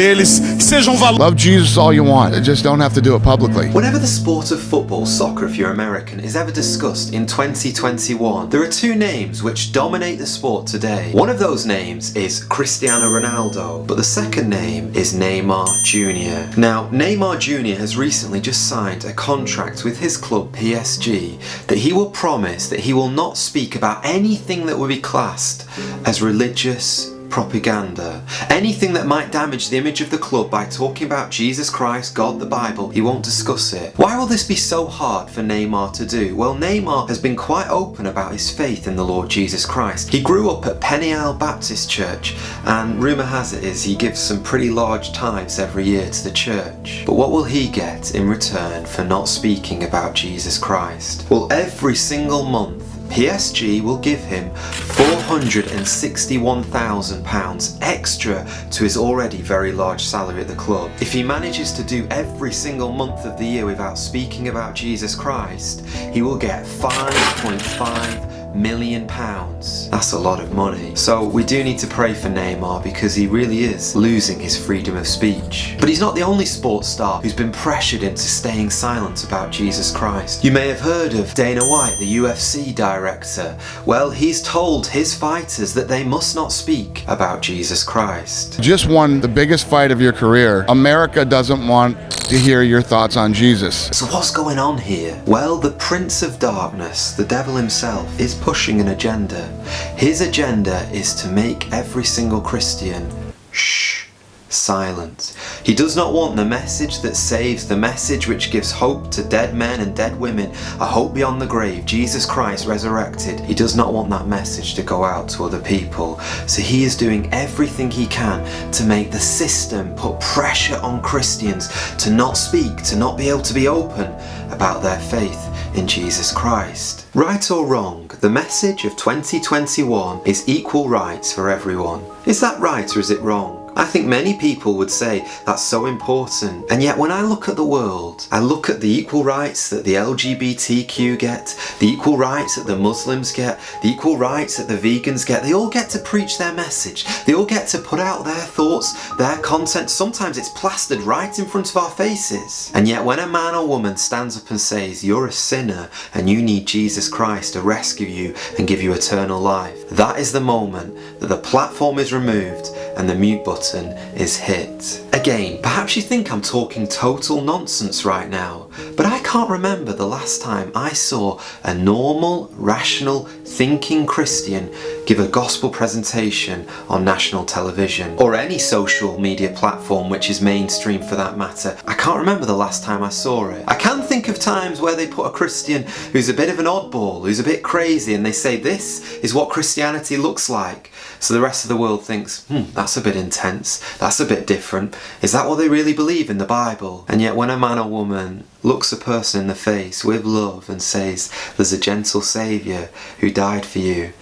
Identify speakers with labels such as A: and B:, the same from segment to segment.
A: deles, sejam um valores.
B: Love Jesus all you want, just don't have to do it publicly.
C: Whenever the sport of football, soccer if you're American, is ever discussed in 2021, there are two names which dominate the sport today. One of those names is Cristiano Ronaldo, but the second name is Neymar Jr. Now, Neymar Jr. has recently just signed a contract with his club PSG that he will promise that he will not speak about anything that would be classed as religious propaganda. Anything that might damage the image of the club by talking about Jesus Christ, God, the Bible, he won't discuss it. Why will this be so hard for Neymar to do? Well, Neymar has been quite open about his faith in the Lord Jesus Christ. He grew up at Peniel Baptist Church and rumour has it is he gives some pretty large tithes every year to the church. But what will he get in return for not speaking about Jesus Christ? Well, every single month PSG will give him £461,000 extra to his already very large salary at the club. If he manages to do every single month of the year without speaking about Jesus Christ, he will get 5.5 million pounds. That's a lot of money. So we do need to pray for Neymar because he really is losing his freedom of speech. But he's not the only sports star who's been pressured into staying silent about Jesus Christ. You may have heard of Dana White, the UFC director. Well, he's told his fighters that they must not speak about Jesus Christ.
B: Just won the biggest fight of your career. America doesn't want to hear your thoughts on Jesus.
C: So what's going on here? Well, the Prince of Darkness, the devil himself, is pushing an agenda. His agenda is to make every single Christian shh, silent. He does not want the message that saves, the message which gives hope to dead men and dead women, a hope beyond the grave, Jesus Christ resurrected. He does not want that message to go out to other people. So he is doing everything he can to make the system put pressure on Christians to not speak, to not be able to be open about their faith in Jesus Christ. Right or wrong, the message of 2021 is equal rights for everyone. Is that right or is it wrong? I think many people would say that's so important. And yet when I look at the world I look at the equal rights that the LGBTQ get, the equal rights that the Muslims get, the equal rights that the vegans get, they all get to preach their message, they all get to put out their thoughts, their content, sometimes it's plastered right in front of our faces. And yet when a man or woman stands up and says you're a sinner and you need Jesus Christ to rescue you and give you eternal life, that is the moment that the platform is removed and the mute button is hit. Again, perhaps you think I'm talking total nonsense right now, but I can't remember the last time I saw a normal, rational, thinking Christian give a gospel presentation on national television or any social media platform which is mainstream for that matter. I can't remember the last time I saw it. I can think of times where they put a Christian who's a bit of an oddball, who's a bit crazy and they say this is what Christianity looks like. So the rest of the world thinks, hmm, that's a bit intense, that's a bit different. Is that what they really believe in the Bible? And yet when a man or woman looks a person in the face with love and says, there's a gentle saviour who died for you,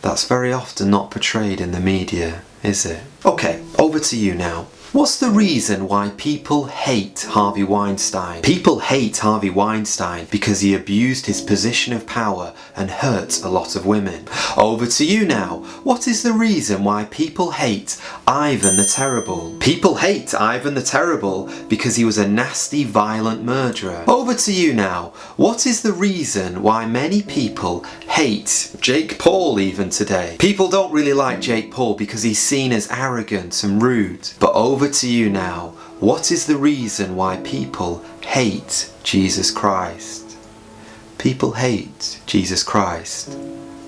C: that's very often not portrayed in the media, is it? Okay, over to you now. What's the reason why people hate Harvey Weinstein? People hate Harvey Weinstein because he abused his position of power and hurt a lot of women. Over to you now. What is the reason why people hate Ivan the Terrible? People hate Ivan the Terrible because he was a nasty, violent murderer. Over to you now. What is the reason why many people hate Jake Paul even today? People don't really like Jake Paul because he's seen as arrogant and rude. But over to you now. What is the reason why people hate Jesus Christ? People hate Jesus Christ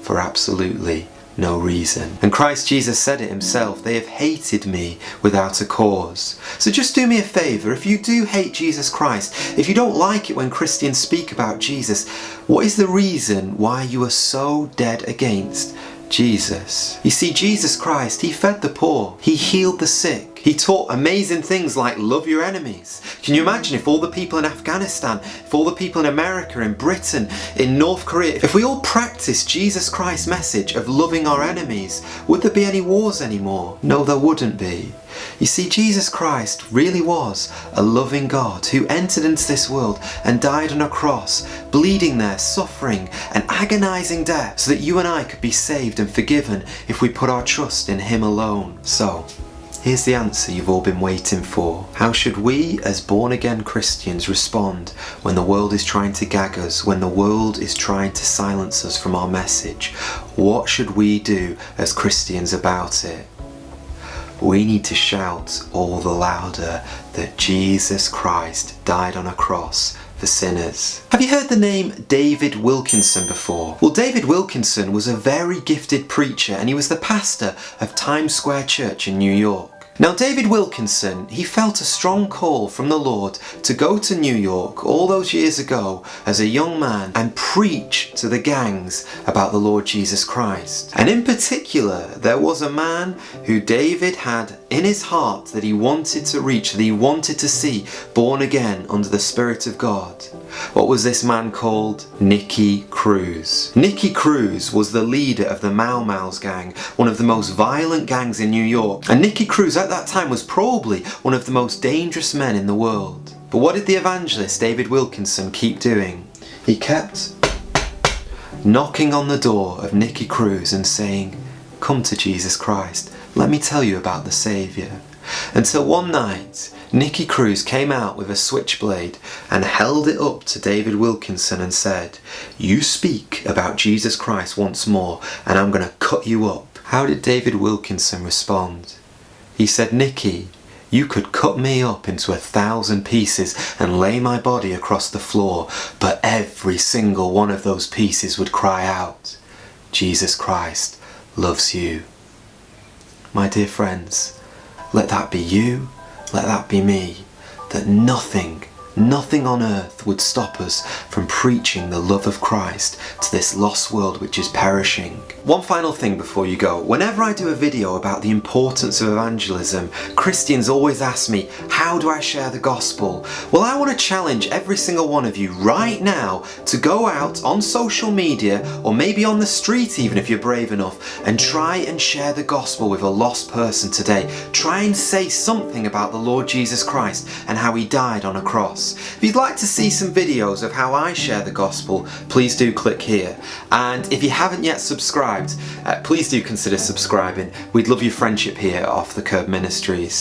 C: for absolutely no reason. And Christ Jesus said it himself, they have hated me without a cause. So just do me a favour, if you do hate Jesus Christ, if you don't like it when Christians speak about Jesus, what is the reason why you are so dead against Jesus? You see, Jesus Christ, he fed the poor, he healed the sick, he taught amazing things like love your enemies. Can you imagine if all the people in Afghanistan, if all the people in America, in Britain, in North Korea, if we all practiced Jesus Christ's message of loving our enemies, would there be any wars anymore? No, there wouldn't be. You see, Jesus Christ really was a loving God who entered into this world and died on a cross, bleeding there, suffering, an agonizing death, so that you and I could be saved and forgiven if we put our trust in Him alone. So, Here's the answer you've all been waiting for. How should we, as born again Christians, respond when the world is trying to gag us, when the world is trying to silence us from our message? What should we do as Christians about it? We need to shout all the louder that Jesus Christ died on a cross for sinners. Have you heard the name David Wilkerson before? Well, David Wilkerson was a very gifted preacher and he was the pastor of Times Square Church in New York. Now David Wilkerson, he felt a strong call from the Lord to go to New York all those years ago as a young man and preach to the gangs about the Lord Jesus Christ. And in particular, there was a man who David had in his heart that he wanted to reach, that he wanted to see born again under the Spirit of God. What was this man called? Nicky Cruz. Nicky Cruz was the leader of the Mau Mau's gang, one of the most violent gangs in New York. And Nicky Cruz at that time was probably one of the most dangerous men in the world. But what did the evangelist David Wilkerson keep doing? He kept knocking on the door of Nicky Cruz and saying, Come to Jesus Christ, let me tell you about the Saviour. Until one night, Nicky Cruz came out with a switchblade and held it up to David Wilkerson and said, You speak about Jesus Christ once more and I'm going to cut you up. How did David Wilkerson respond? He said, Nicky, you could cut me up into a thousand pieces and lay my body across the floor, but every single one of those pieces would cry out, Jesus Christ loves you. My dear friends, let that be you, let that be me, that nothing Nothing on earth would stop us from preaching the love of Christ to this lost world which is perishing. One final thing before you go. Whenever I do a video about the importance of evangelism, Christians always ask me, how do I share the gospel? Well, I want to challenge every single one of you right now to go out on social media or maybe on the street even if you're brave enough and try and share the gospel with a lost person today. Try and say something about the Lord Jesus Christ and how he died on a cross. If you'd like to see some videos of how I share the gospel, please do click here. And if you haven't yet subscribed, uh, please do consider subscribing. We'd love your friendship here at off the Curb Ministries.